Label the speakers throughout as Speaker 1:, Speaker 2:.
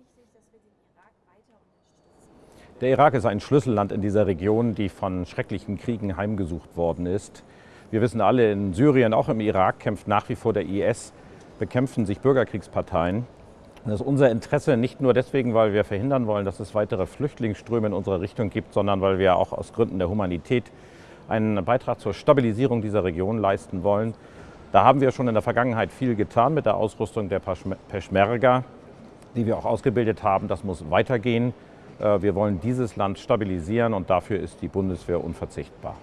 Speaker 1: wichtig, dass wir den Irak weiter unterstützen?
Speaker 2: Der Irak ist ein Schlüsselland in dieser Region, die von schrecklichen Kriegen heimgesucht worden ist. Wir wissen alle, in Syrien, auch im Irak kämpft nach wie vor der IS, bekämpfen sich Bürgerkriegsparteien. Das ist unser Interesse nicht nur deswegen, weil wir verhindern wollen, dass es weitere Flüchtlingsströme in unsere Richtung gibt, sondern weil wir auch aus Gründen der Humanität einen Beitrag zur Stabilisierung dieser Region leisten wollen. Da haben wir schon in der Vergangenheit viel getan mit der Ausrüstung der Peschmerga, die wir auch ausgebildet haben. Das muss weitergehen. Äh, wir wollen dieses Land stabilisieren und dafür ist die Bundeswehr unverzichtbar.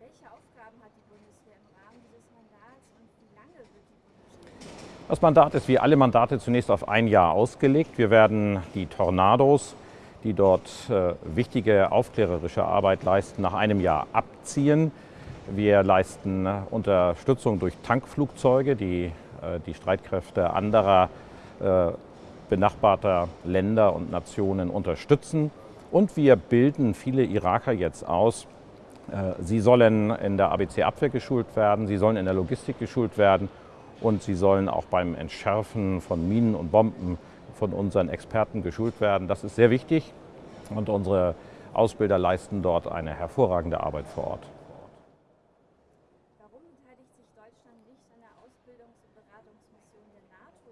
Speaker 1: Welche Aufgaben hat die Bundeswehr im Rahmen dieses Mandats und wie lange wird die Bundeswehr?
Speaker 2: Das Mandat ist wie alle Mandate zunächst auf ein Jahr ausgelegt. Wir werden die Tornados, die dort äh, wichtige aufklärerische Arbeit leisten, nach einem Jahr abziehen. Wir leisten Unterstützung durch Tankflugzeuge, die äh, die Streitkräfte anderer äh, benachbarter Länder und Nationen unterstützen. Und wir bilden viele Iraker jetzt aus. Äh, sie sollen in der ABC-Abwehr geschult werden, sie sollen in der Logistik geschult werden und sie sollen auch beim Entschärfen von Minen und Bomben von unseren Experten geschult werden. Das ist sehr wichtig und unsere Ausbilder leisten dort eine hervorragende Arbeit vor Ort.
Speaker 1: Warum beteiligt sich Deutschland nicht an der Ausbildungs- und Beratungsmission der NATO?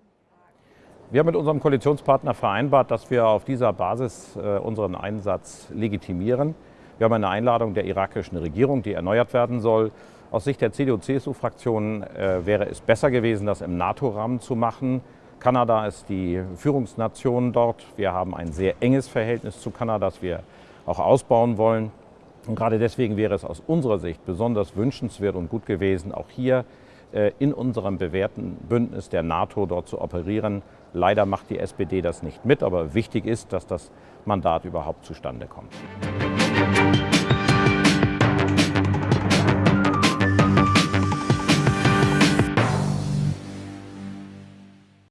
Speaker 2: Wir haben mit unserem Koalitionspartner vereinbart, dass wir auf dieser Basis äh, unseren Einsatz legitimieren. Wir haben eine Einladung der irakischen Regierung, die erneuert werden soll. Aus Sicht der CDU-CSU-Fraktion äh, wäre es besser gewesen, das im NATO-Rahmen zu machen. Kanada ist die Führungsnation dort. Wir haben ein sehr enges Verhältnis zu Kanada, das wir auch ausbauen wollen. Und gerade deswegen wäre es aus unserer Sicht besonders wünschenswert und gut gewesen, auch hier in unserem bewährten Bündnis der NATO dort zu operieren. Leider macht die SPD das nicht mit, aber wichtig ist, dass das Mandat überhaupt zustande kommt.